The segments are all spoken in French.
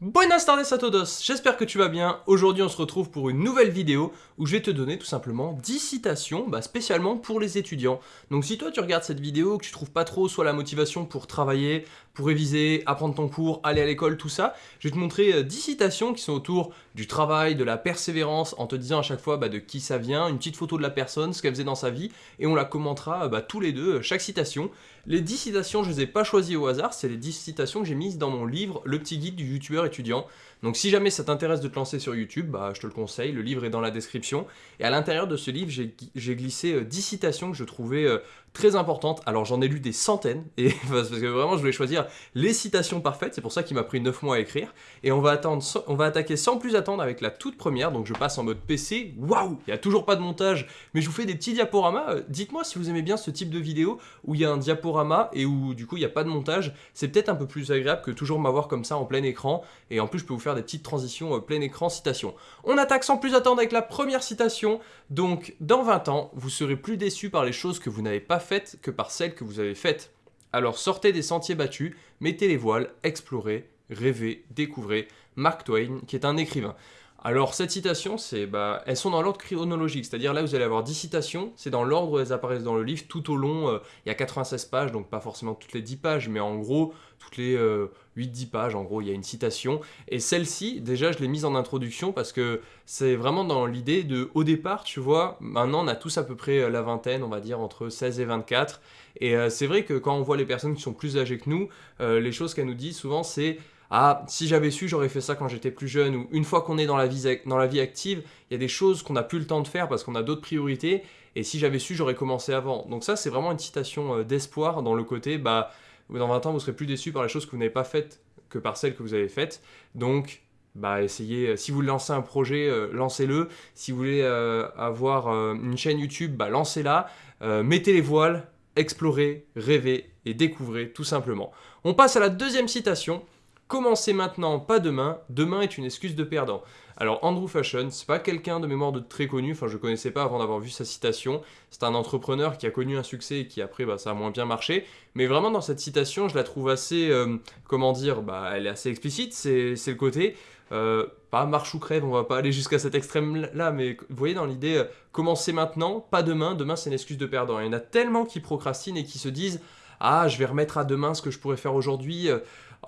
Buenas tardes a todos, j'espère que tu vas bien. Aujourd'hui on se retrouve pour une nouvelle vidéo où je vais te donner tout simplement 10 citations bah, spécialement pour les étudiants. Donc si toi tu regardes cette vidéo, que tu trouves pas trop soit la motivation pour travailler, pour réviser, apprendre ton cours, aller à l'école, tout ça, je vais te montrer 10 euh, citations qui sont autour du travail, de la persévérance, en te disant à chaque fois bah, de qui ça vient, une petite photo de la personne, ce qu'elle faisait dans sa vie, et on la commentera bah, tous les deux, chaque citation. Les 10 citations, je les ai pas choisies au hasard, c'est les 10 citations que j'ai mises dans mon livre Le petit guide du youtubeur étudiant. Donc si jamais ça t'intéresse de te lancer sur YouTube, bah, je te le conseille, le livre est dans la description. Et à l'intérieur de ce livre, j'ai glissé 10 euh, citations que je trouvais euh, très importantes. Alors j'en ai lu des centaines, et parce que vraiment je voulais choisir les citations parfaites, c'est pour ça qu'il m'a pris 9 mois à écrire. Et on va, attendre, on va attaquer sans plus attendre avec la toute première, donc je passe en mode PC. Waouh Il n'y a toujours pas de montage, mais je vous fais des petits diaporamas. Euh, dites-moi si vous aimez bien ce type de vidéo où il y a un diaporama et où du coup il n'y a pas de montage. C'est peut-être un peu plus agréable que toujours m'avoir comme ça en plein écran. Et en plus je peux vous faire des petites transitions euh, plein écran citation. On attaque sans plus attendre avec la première citation. Donc, dans 20 ans, vous serez plus déçu par les choses que vous n'avez pas faites que par celles que vous avez faites. Alors sortez des sentiers battus, mettez les voiles, explorez, rêvez, découvrez. Mark Twain, qui est un écrivain. Alors cette citation, c'est, bah, elles sont dans l'ordre chronologique, c'est-à-dire là vous allez avoir 10 citations, c'est dans l'ordre où elles apparaissent dans le livre, tout au long, euh, il y a 96 pages, donc pas forcément toutes les 10 pages, mais en gros, toutes les 8-10 euh, pages, en gros, il y a une citation. Et celle-ci, déjà, je l'ai mise en introduction parce que c'est vraiment dans l'idée de, au départ, tu vois, maintenant on a tous à peu près euh, la vingtaine, on va dire, entre 16 et 24, et c'est vrai que quand on voit les personnes qui sont plus âgées que nous, les choses qu'elles nous disent souvent, c'est ah, si j'avais su, j'aurais fait ça quand j'étais plus jeune, ou une fois qu'on est dans la vie, dans la vie active, il y a des choses qu'on n'a plus le temps de faire parce qu'on a d'autres priorités, et si j'avais su, j'aurais commencé avant. Donc ça, c'est vraiment une citation euh, d'espoir dans le côté, bah, dans 20 ans, vous serez plus déçu par les choses que vous n'avez pas faites que par celles que vous avez faites. Donc, bah, essayez, euh, si vous lancer un projet, euh, lancez-le. Si vous voulez avoir une chaîne YouTube, bah, lancez-la. mettez les voiles, explorez, rêvez et découvrez tout simplement. On passe à la deuxième citation. Commencez maintenant, pas demain. Demain est une excuse de perdant. Alors Andrew Fashion, c'est pas quelqu'un de mémoire de très connu, enfin je connaissais pas avant d'avoir vu sa citation. C'est un entrepreneur qui a connu un succès et qui après bah, ça a moins bien marché. Mais vraiment dans cette citation, je la trouve assez, euh, comment dire, bah, elle est assez explicite, c'est le côté, euh, pas marche ou crève, on va pas aller jusqu'à cet extrême là, mais vous voyez dans l'idée, euh, commencez maintenant, pas demain, demain c'est une excuse de perdant. Il y en a tellement qui procrastinent et qui se disent, ah je vais remettre à demain ce que je pourrais faire aujourd'hui,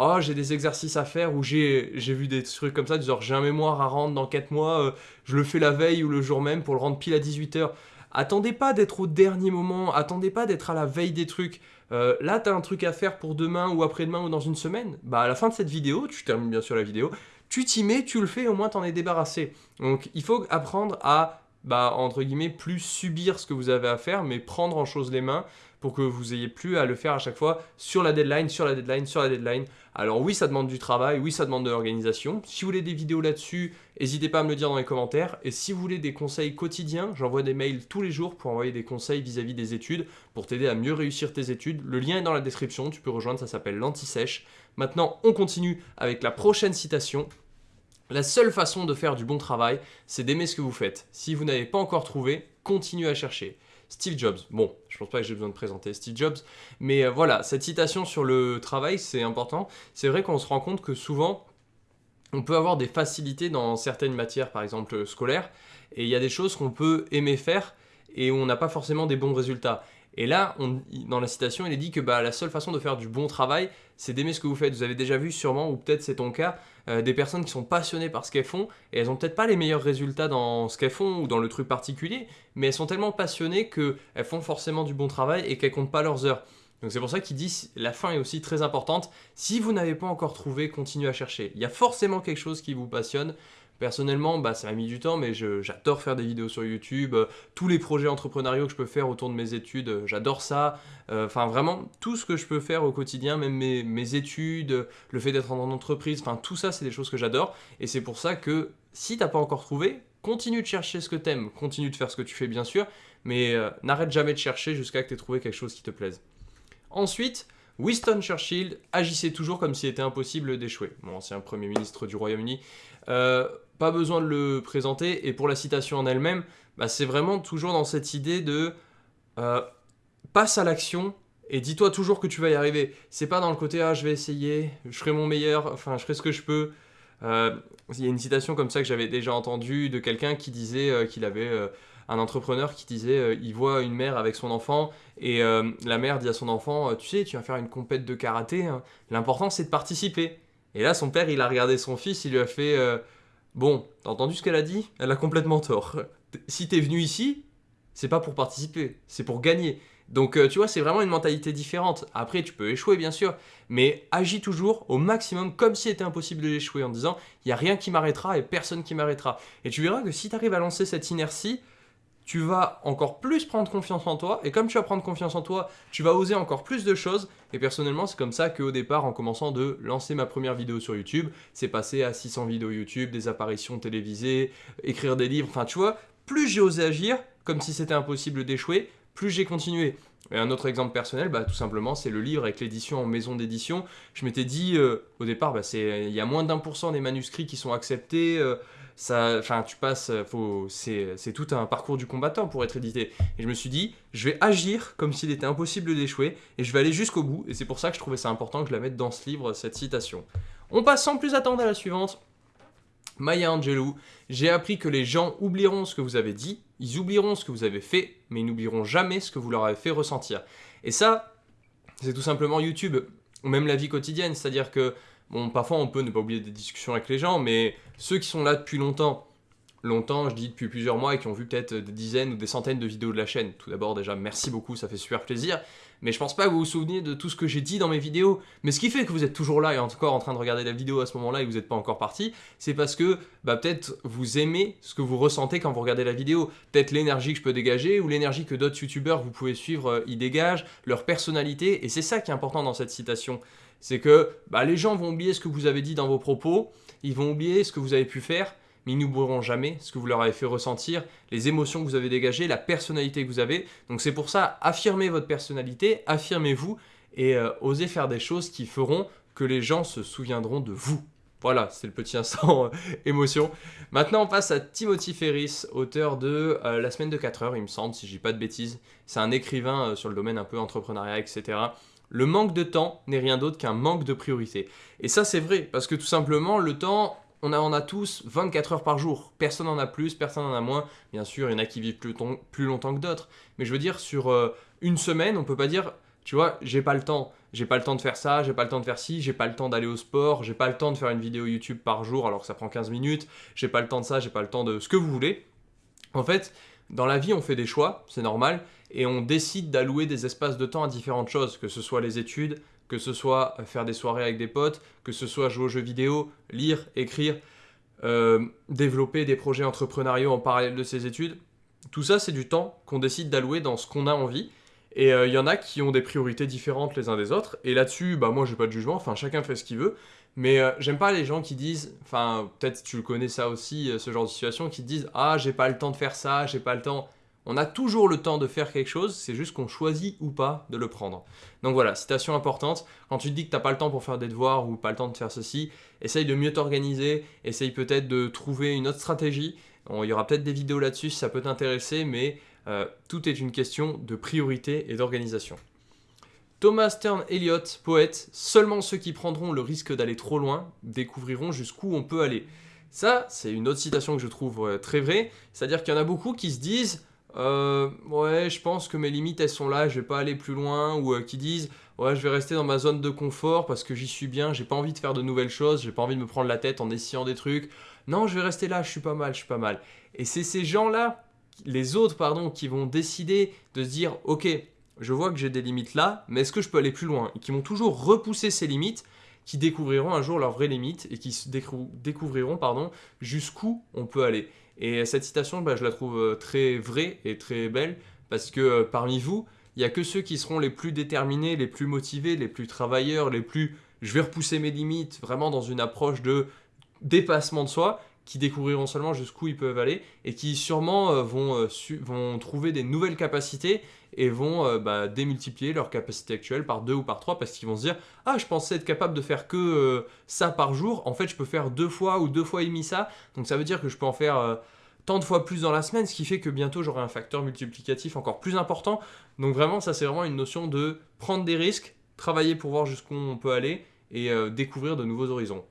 oh j'ai des exercices à faire ou j'ai vu des trucs comme ça, genre j'ai un mémoire à rendre dans 4 mois, euh, je le fais la veille ou le jour même pour le rendre pile à 18h. Attendez pas d'être au dernier moment, attendez pas d'être à la veille des trucs. Euh, là, t'as un truc à faire pour demain ou après-demain ou dans une semaine. Bah à la fin de cette vidéo, tu termines bien sûr la vidéo, tu t'y mets, tu le fais, au moins t'en es débarrassé. Donc il faut apprendre à, bah entre guillemets, plus subir ce que vous avez à faire, mais prendre en chose les mains pour que vous ayez plus à le faire à chaque fois sur la deadline, sur la deadline, sur la deadline. Alors oui, ça demande du travail, oui, ça demande de l'organisation. Si vous voulez des vidéos là-dessus, n'hésitez pas à me le dire dans les commentaires. Et si vous voulez des conseils quotidiens, j'envoie des mails tous les jours pour envoyer des conseils vis-à-vis des études, pour t'aider à mieux réussir tes études. Le lien est dans la description, tu peux rejoindre, ça s'appelle l'anti-sèche. Maintenant, on continue avec la prochaine citation. La seule façon de faire du bon travail, c'est d'aimer ce que vous faites. Si vous n'avez pas encore trouvé, continuez à chercher. Steve Jobs. Bon, je pense pas que j'ai besoin de présenter Steve Jobs, mais euh, voilà, cette citation sur le travail, c'est important. C'est vrai qu'on se rend compte que souvent, on peut avoir des facilités dans certaines matières, par exemple scolaires, et il y a des choses qu'on peut aimer faire et où on n'a pas forcément des bons résultats. Et là, dans la citation, il est dit que bah, la seule façon de faire du bon travail, c'est d'aimer ce que vous faites. Vous avez déjà vu sûrement, ou peut-être c'est ton cas, euh, des personnes qui sont passionnées par ce qu'elles font, et elles n'ont peut-être pas les meilleurs résultats dans ce qu'elles font, ou dans le truc particulier, mais elles sont tellement passionnées qu'elles font forcément du bon travail et qu'elles comptent pas leurs heures. Donc c'est pour ça qu'il dit la fin est aussi très importante. Si vous n'avez pas encore trouvé, continuez à chercher. Il y a forcément quelque chose qui vous passionne. Personnellement, bah, ça m'a mis du temps, mais j'adore faire des vidéos sur YouTube. Euh, tous les projets entrepreneuriaux que je peux faire autour de mes études, euh, j'adore ça. Euh, enfin, vraiment, tout ce que je peux faire au quotidien, même mes, études, le fait d'être en entreprise, enfin, tout ça, c'est des choses que j'adore. Et c'est pour ça que si t'as pas encore trouvé, continue de chercher ce que t'aimes, continue de faire ce que tu fais, bien sûr, mais n'arrête jamais de chercher jusqu'à que tu aies trouvé quelque chose qui te plaise. Ensuite, Winston Churchill agissait toujours comme s'il était impossible d'échouer. Mon ancien Premier ministre du Royaume-Uni. Pas besoin de le présenter. Et pour la citation en elle-même, bah, c'est vraiment toujours dans cette idée de euh, passe à l'action et dis-toi toujours que tu vas y arriver. C'est pas dans le côté ah je vais essayer, je ferai mon meilleur, enfin je ferai ce que je peux. Euh, il y a une citation comme ça que j'avais déjà entendue de quelqu'un qui disait euh, qu'il avait un entrepreneur qui disait il voit une mère avec son enfant et la mère dit à son enfant tu sais tu vas faire une compète de karaté hein. l'important c'est de participer et là son père il a regardé son fils il lui a fait bon t'as entendu ce qu'elle a dit? Elle a complètement tort si t'es venu ici c'est pas pour participer c'est pour gagner donc euh, tu vois, c'est vraiment une mentalité différente. Après, tu peux échouer bien sûr, mais agis toujours au maximum comme si c'était impossible d'échouer en disant il n'y a rien qui m'arrêtera et personne qui m'arrêtera. Et tu verras que si tu arrives à lancer cette inertie, tu vas encore plus prendre confiance en toi, et comme tu vas prendre confiance en toi, tu vas oser encore plus de choses, et personnellement, c'est comme ça qu'au départ, en commençant de lancer ma première vidéo sur YouTube, c'est passé à 600 vidéos YouTube, des apparitions télévisées, écrire des livres, enfin tu vois, plus j'ai osé agir, comme si c'était impossible d'échouer, plus j'ai continué. Et un autre exemple personnel, bah, tout simplement, c'est le livre avec l'édition en maison d'édition. Je m'étais dit, euh, au départ, bah, il y a moins d'un pour cent des manuscrits qui sont acceptés. Euh, enfin, tu passes, euh, c'est tout un parcours du combattant pour être édité. Et je me suis dit, je vais agir comme s'il était impossible d'échouer, et je vais aller jusqu'au bout. Et c'est pour ça que je trouvais ça important que je la mette dans ce livre, cette citation. On passe sans plus attendre à la suivante. Maya Angelou, j'ai appris que les gens oublieront ce que vous avez dit, ils oublieront ce que vous avez fait, mais ils n'oublieront jamais ce que vous leur avez fait ressentir. Et ça, c'est tout simplement YouTube, ou même la vie quotidienne, c'est-à-dire que, bon, parfois on peut ne pas oublier des discussions avec les gens, mais ceux qui sont là depuis longtemps, longtemps, je dis depuis plusieurs mois, et qui ont vu peut-être des dizaines ou des centaines de vidéos de la chaîne. Tout d'abord, déjà, merci beaucoup, ça fait super plaisir. Mais je pense pas que vous vous souveniez de tout ce que j'ai dit dans mes vidéos. Mais ce qui fait que vous êtes toujours là et encore en train de regarder la vidéo à ce moment-là et vous n'êtes pas encore parti, c'est parce que bah, peut-être vous aimez ce que vous ressentez quand vous regardez la vidéo. Peut-être l'énergie que je peux dégager ou l'énergie que d'autres youtubeurs vous pouvez suivre euh, y dégagent, leur personnalité. Et c'est ça qui est important dans cette citation. C'est que bah, les gens vont oublier ce que vous avez dit dans vos propos, ils vont oublier ce que vous avez pu faire, mais ils n'oublieront jamais ce que vous leur avez fait ressentir, les émotions que vous avez dégagées, la personnalité que vous avez. Donc c'est pour ça, affirmez votre personnalité, affirmez-vous et euh, osez faire des choses qui feront que les gens se souviendront de vous. Voilà, c'est le petit instant euh, émotion. Maintenant, on passe à Timothy Ferris, auteur de euh, La semaine de 4 heures, il me semble, si je dis pas de bêtises. C'est un écrivain sur le domaine un peu entrepreneuriat, etc. Le manque de temps n'est rien d'autre qu'un manque de priorité. Et ça, c'est vrai, parce que tout simplement, le temps, on en a tous 24 heures par jour. Personne n'en a plus, personne n'en a moins. Bien sûr, il y en a qui vivent plus, longtemps que d'autres. Mais je veux dire, sur euh, une semaine, on peut pas dire, tu vois, j'ai pas le temps. J'ai pas le temps de faire ça, j'ai pas le temps de faire ci, j'ai pas le temps d'aller au sport, j'ai pas le temps de faire une vidéo YouTube par jour alors que ça prend 15 minutes, j'ai pas le temps de ça, j'ai pas le temps de ce que vous voulez. En fait, dans la vie, on fait des choix, c'est normal, et on décide d'allouer des espaces de temps à différentes choses, que ce soit les études, que ce soit faire des soirées avec des potes, que ce soit jouer aux jeux vidéo, lire, écrire, euh, développer des projets entrepreneuriaux en parallèle de ses études. Tout ça, c'est du temps qu'on décide d'allouer dans ce qu'on a envie. Et euh, il y en a qui ont des priorités différentes les uns des autres. Et là-dessus, bah moi, j'ai pas de jugement. Enfin, chacun fait ce qu'il veut. Mais euh, j'aime pas les gens qui disent, enfin, peut-être tu le connais ça aussi, ce genre de situation, qui disent Ah, j'ai pas le temps de faire ça, j'ai pas le temps. On a toujours le temps de faire quelque chose, c'est juste qu'on choisit ou pas de le prendre. Donc voilà, citation importante, quand tu te dis que tu n'as pas le temps pour faire des devoirs ou pas le temps de faire ceci, essaye de mieux t'organiser, essaye peut-être de trouver une autre stratégie. il y aura peut-être des vidéos là-dessus si ça peut t'intéresser, mais euh, tout est une question de priorité et d'organisation. Thomas Stern Eliot, poète, seulement ceux qui prendront le risque d'aller trop loin découvriront jusqu'où on peut aller. Ça, c'est une autre citation que je trouve euh, très vraie, c'est-à-dire qu'il y en a beaucoup qui se disent euh, ouais, je pense que mes limites elles sont là, je vais pas aller plus loin, ou euh, qui disent ouais, je vais rester dans ma zone de confort parce que j'y suis bien, j'ai pas envie de faire de nouvelles choses, j'ai pas envie de me prendre la tête en essayant des trucs. Non, je vais rester là, je suis pas mal, je suis pas mal. Et c'est ces gens-là, les autres, pardon, qui vont décider de se dire ok, je vois que j'ai des limites là, mais est-ce que je peux aller plus loin? Et qui vont toujours repousser ces limites, qui découvriront un jour leurs vraies limites et qui découvriront pardon jusqu'où on peut aller. Et cette citation, bah, je la trouve euh, très vraie et très belle, parce que euh, parmi vous, il n'y a que ceux qui seront les plus déterminés, les plus motivés, les plus travailleurs, les plus je vais repousser mes limites, vraiment dans une approche de dépassement de soi, qui découvriront seulement jusqu'où ils peuvent aller et qui sûrement euh, vont, vont trouver des nouvelles capacités et vont euh, bah, démultiplier leur capacité actuelle par deux ou par trois parce qu'ils vont se dire « Ah, je pensais être capable de faire que euh, ça par jour, en fait je peux faire deux fois ou deux fois et demi ça, donc ça veut dire que je peux en faire euh, tant de fois plus dans la semaine, ce qui fait que bientôt j'aurai un facteur multiplicatif encore plus important. Donc vraiment, ça c'est vraiment une notion de prendre des risques, travailler pour voir jusqu'où on peut aller et découvrir de nouveaux horizons.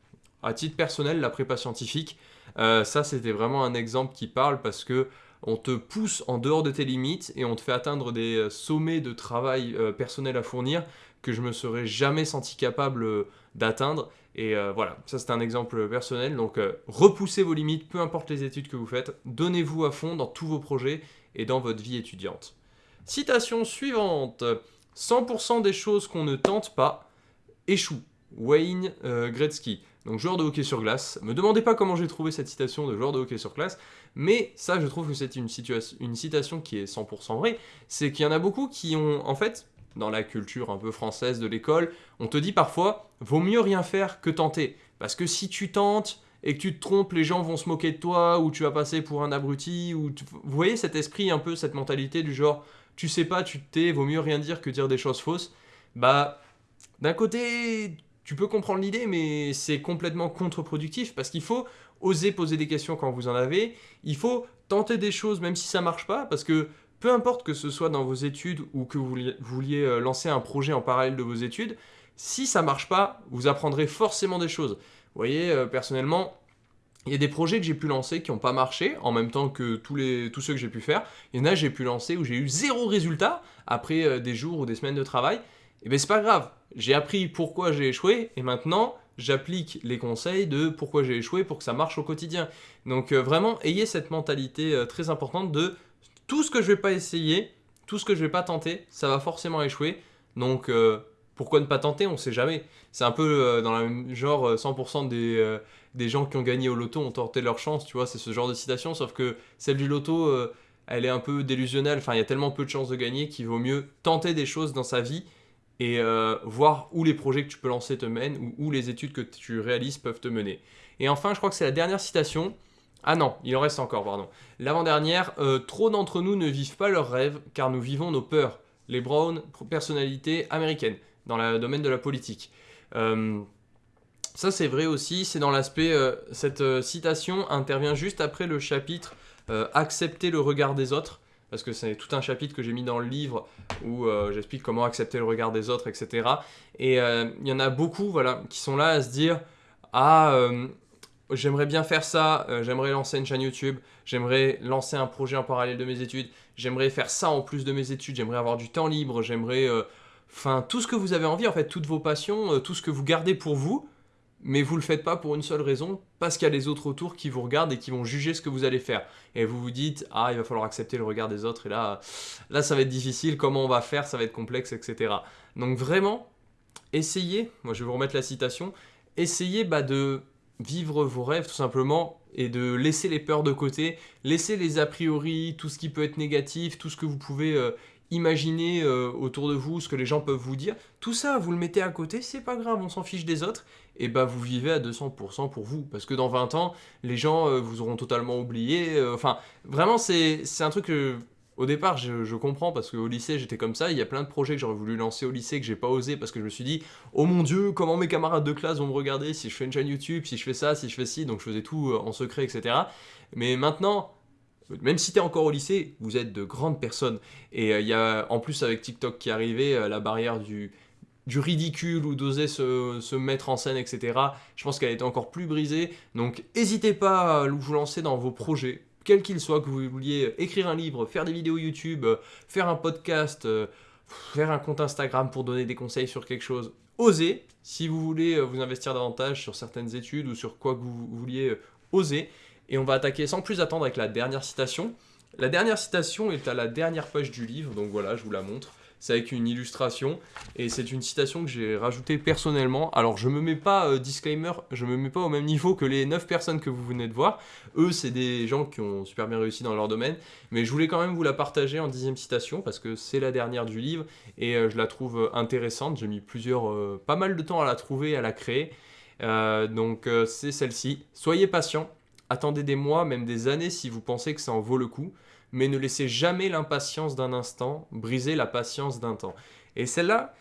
À titre personnel, la prépa scientifique, euh, ça c'était vraiment un exemple qui parle parce que on te pousse en dehors de tes limites et on te fait atteindre des euh, sommets de travail euh, personnel à fournir que je me serais jamais senti capable d'atteindre. Et voilà, ça c'est un exemple personnel. Donc repoussez vos limites, peu importe les études que vous faites, donnez-vous à fond dans tous vos projets et dans votre vie étudiante. Citation suivante. 100% des choses qu'on ne tente pas échouent. Wayne Gretzky. Donc joueur de hockey sur glace. Me demandez pas comment j'ai trouvé cette citation de joueur de hockey sur glace, mais ça je trouve que c'est une, citation qui est 100% vraie, c'est qu'il y en a beaucoup qui ont, en fait, dans la culture un peu française de l'école, on te dit parfois, vaut mieux rien faire que tenter, parce que si tu tentes et que tu te trompes, les gens vont se moquer de toi, ou tu vas passer pour un abruti, ou vous voyez cet esprit un peu, cette mentalité du genre, tu sais pas, tu te tais, vaut mieux rien dire que dire des choses fausses, bah, d'un côté, tu peux comprendre l'idée, mais c'est complètement contre-productif parce qu'il faut oser poser des questions quand vous en avez. Il faut tenter des choses même si ça marche pas parce que peu importe que ce soit dans vos études ou que vous vouliez euh, lancer un projet en parallèle de vos études, si ça marche pas, vous apprendrez forcément des choses. Vous voyez, euh, personnellement, il y a des projets que j'ai pu lancer qui n'ont pas marché, en même temps que tous, les, tous ceux que j'ai pu faire. Il y en a j'ai pu lancer où j'ai eu zéro résultat après euh, des jours ou des semaines de travail. Et eh bien c'est pas grave, j'ai appris pourquoi j'ai échoué et maintenant j'applique les conseils de pourquoi j'ai échoué pour que ça marche au quotidien. Donc euh, vraiment, ayez cette mentalité euh, très importante de tout ce que je vais pas essayer, tout ce que je vais pas tenter, ça va forcément échouer. Donc euh, pourquoi ne pas tenter? On sait jamais. C'est un peu dans le genre 100% des, des gens qui ont gagné au loto ont tenté leur chance, tu vois, c'est ce genre de citation, sauf que celle du loto, elle est un peu délusionnelle, enfin il y a tellement peu de chances de gagner qu'il vaut mieux tenter des choses dans sa vie et euh, voir où les projets que tu peux lancer te mènent ou où les études que tu réalises peuvent te mener. Et enfin, je crois que c'est la dernière citation. Ah non, il en reste encore, pardon. L'avant-dernière, euh, trop d'entre nous ne vivent pas leurs rêves car nous vivons nos peurs. Les Brown, personnalité américaine, dans le domaine de la politique. Euh, ça c'est vrai aussi, c'est dans l'aspect, cette citation intervient juste après le chapitre Accepter le regard des autres parce que c'est tout un chapitre que j'ai mis dans le livre où euh, j'explique comment accepter le regard des autres, etc. Et euh, il y en a beaucoup voilà, qui sont là à se dire « Ah, euh, j'aimerais bien faire ça, j'aimerais lancer une chaîne YouTube, j'aimerais lancer un projet en parallèle de mes études, j'aimerais faire ça en plus de mes études, j'aimerais avoir du temps libre, j'aimerais... Enfin, tout ce que vous avez envie, en fait, toutes vos passions, tout ce que vous gardez pour vous, mais vous le faites pas pour une seule raison, parce qu'il y a les autres autour qui vous regardent et qui vont juger ce que vous allez faire. Et vous vous dites, ah, il va falloir accepter le regard des autres, et là, là ça va être difficile, comment on va faire, ça va être complexe, etc. Donc vraiment, essayez, moi je vais vous remettre la citation, essayez bah, de vivre vos rêves tout simplement, et de laisser les peurs de côté, laisser les a priori, tout ce qui peut être négatif, tout ce que vous pouvez euh, imaginer euh, autour de vous, ce que les gens peuvent vous dire, tout ça, vous le mettez à côté, c'est pas grave, on s'en fiche des autres, et bah vous vivez à 200% pour vous, parce que dans 20 ans, les gens euh, vous auront totalement oublié, euh, enfin, vraiment, c'est un truc que... Au départ, je, comprends parce qu'au lycée, j'étais comme ça. Il y a plein de projets que j'aurais voulu lancer au lycée que j'ai pas osé parce que je me suis dit Oh mon dieu, comment mes camarades de classe vont me regarder si je fais une chaîne YouTube, si je fais ça, si je fais ci. Donc je faisais tout en secret, etc. Mais maintenant, même si tu es encore au lycée, vous êtes de grandes personnes. Et euh, il y a, en plus avec TikTok qui est arrivé, euh, la barrière du, ridicule ou d'oser se, mettre en scène, etc. Je pense qu'elle été encore plus brisée. Donc n'hésitez pas à vous lancer dans vos projets, quels qu'ils soient, que vous vouliez écrire un livre, faire des vidéos YouTube, euh, faire un podcast, faire un compte Instagram pour donner des conseils sur quelque chose. Osez, si vous voulez vous investir davantage sur certaines études ou sur quoi que vous vouliez, oser. Et on va attaquer sans plus attendre avec la dernière citation. La dernière citation est à la dernière page du livre, donc voilà, je vous la montre. C'est avec une illustration, et c'est une citation que j'ai rajoutée personnellement. Alors je me mets pas, euh, disclaimer, je me mets pas au même niveau que les 9 personnes que vous venez de voir. Eux, c'est des gens qui ont super bien réussi dans leur domaine, mais je voulais quand même vous la partager en dixième citation, parce que c'est la dernière du livre, et euh, je la trouve euh, intéressante. J'ai mis plusieurs, pas mal de temps à la trouver, à la créer. donc c'est celle-ci. Soyez patient, Attendez des mois, même des années si vous pensez que ça en vaut le coup, mais ne laissez jamais l'impatience d'un instant briser la patience d'un temps. Et celle-là,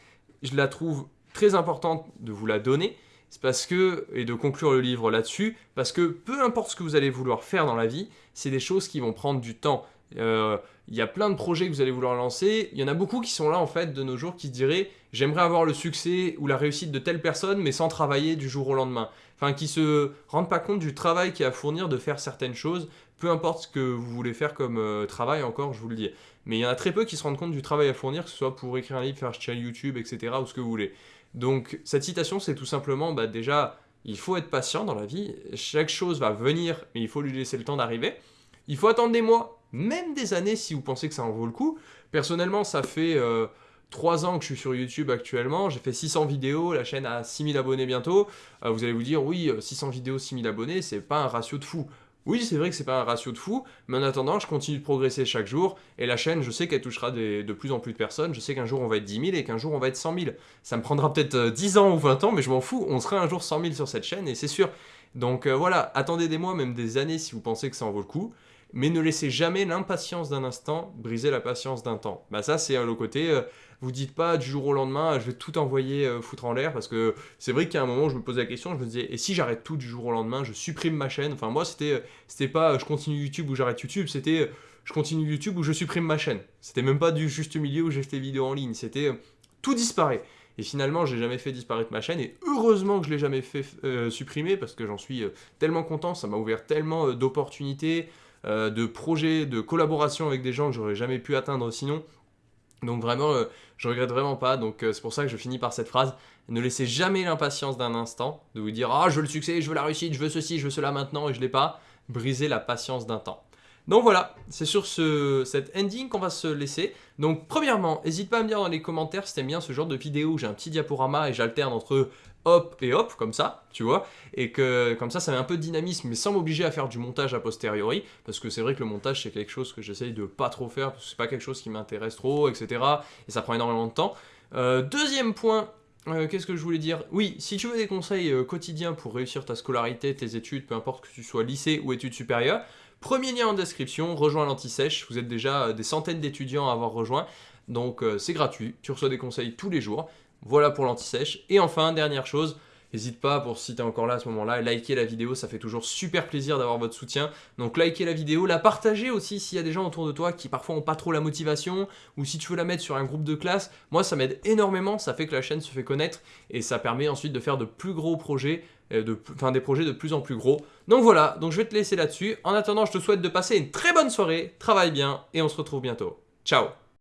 je la trouve très importante de vous la donner, c'est parce que, et de conclure le livre là-dessus, parce que peu importe ce que vous allez vouloir faire dans la vie, c'est des choses qui vont prendre du temps. Euh, il y a plein de projets que vous allez vouloir lancer. Il y en a beaucoup qui sont là en fait de nos jours qui se diraient j'aimerais avoir le succès ou la réussite de telle personne mais sans travailler du jour au lendemain. Enfin qui se rendent pas compte du travail qu'il y a à fournir de faire certaines choses, peu importe ce que vous voulez faire comme euh, travail encore, je vous le dis. Mais il y en a très peu qui se rendent compte du travail à fournir, que ce soit pour écrire un livre, faire une chaîne YouTube, etc. ou ce que vous voulez. Donc cette citation c'est tout simplement bah, déjà il faut être patient dans la vie, chaque chose va venir mais il faut lui laisser le temps d'arriver. Il faut attendre des mois, même des années si vous pensez que ça en vaut le coup. Personnellement, ça fait euh, 3 ans que je suis sur YouTube actuellement, j'ai fait 600 vidéos, la chaîne a 6000 abonnés bientôt. Euh, vous allez vous dire, oui, 600 euh, vidéos, 6000 abonnés, c'est pas un ratio de fou. Oui, c'est vrai que c'est pas un ratio de fou, mais en attendant, je continue de progresser chaque jour, et la chaîne, je sais qu'elle touchera de plus en plus de personnes, je sais qu'un jour on va être 10 000 et qu'un jour on va être 100 000. Ça me prendra peut-être 10 euh, ans ou 20 ans, mais je m'en fous, on sera un jour 100 000 sur cette chaîne, et c'est sûr. Donc voilà, attendez des mois, même des années si vous pensez que ça en vaut le coup mais ne laissez jamais l'impatience d'un instant briser la patience d'un temps. Bah ça c'est le côté, euh, vous dites pas du jour au lendemain je vais tout envoyer euh, foutre en l'air parce que c'est vrai qu'à un moment je me posais la question, je me disais et si j'arrête tout du jour au lendemain, je supprime ma chaîne? Enfin moi c'était euh, c'était pas je continue YouTube ou j'arrête YouTube, c'était je continue YouTube ou je supprime ma chaîne. C'était même pas du juste milieu où j'ai fait des vidéos en ligne, c'était tout disparaît. Et finalement, j'ai jamais fait disparaître ma chaîne, et heureusement que je l'ai jamais fait supprimer, parce que j'en suis tellement content, ça m'a ouvert tellement d'opportunités, euh, de projets, de collaboration avec des gens que j'aurais jamais pu atteindre sinon. Donc vraiment, euh, je regrette vraiment pas. Donc euh, c'est pour ça que je finis par cette phrase. Ne laissez jamais l'impatience d'un instant de vous dire « Ah, je veux le succès, je veux la réussite, je veux ceci, je veux cela maintenant et je l'ai pas. » Brisez la patience d'un temps. Donc voilà, c'est sur ce, cet ending qu'on va se laisser. Donc premièrement, n'hésite pas à me dire dans les commentaires si t'aimes bien ce genre de vidéo où j'ai un petit diaporama et j'alterne entre hop et hop, comme ça, tu vois, et que comme ça, ça met un peu de dynamisme, mais sans m'obliger à faire du montage a posteriori, parce que c'est vrai que le montage, c'est quelque chose que j'essaye de pas trop faire, parce que c'est pas quelque chose qui m'intéresse trop, etc., et ça prend énormément de temps. Euh, deuxième point, euh, qu'est-ce que je voulais dire? Oui, si tu veux des conseils euh, quotidiens pour réussir ta scolarité, tes études, peu importe que tu sois lycée ou études supérieures, premier lien en description, rejoins l'Anti-Sèche, vous êtes déjà des centaines d'étudiants à avoir rejoint, donc c'est gratuit, tu reçois des conseils tous les jours, voilà pour l'anti-sèche. Et enfin, dernière chose, N'hésite pas, pour si tu es encore là à ce moment-là, liker la vidéo, ça fait toujours super plaisir d'avoir votre soutien. Donc likez la vidéo, la partagez aussi s'il y a des gens autour de toi qui parfois n'ont pas trop la motivation, ou si tu veux la mettre sur un groupe de classe. Moi, ça m'aide énormément, ça fait que la chaîne se fait connaître, et ça permet ensuite de faire de plus gros projets, euh, enfin des projets de plus en plus gros. Donc voilà, donc je vais te laisser là-dessus. En attendant, je te souhaite de passer une très bonne soirée, travaille bien, et on se retrouve bientôt. Ciao